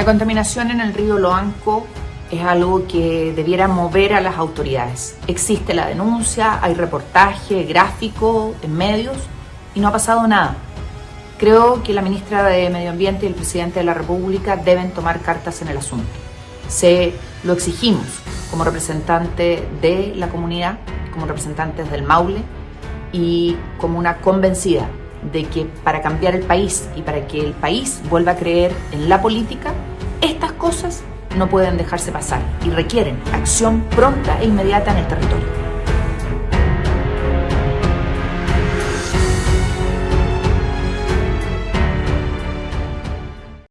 La contaminación en el río Loanco es algo que debiera mover a las autoridades. Existe la denuncia, hay reportaje, gráfico en medios y no ha pasado nada. Creo que la ministra de Medio Ambiente y el presidente de la República deben tomar cartas en el asunto. Se lo exigimos como representante de la comunidad, como representantes del Maule y como una convencida de que para cambiar el país y para que el país vuelva a creer en la política, estas cosas no pueden dejarse pasar y requieren acción pronta e inmediata en el territorio.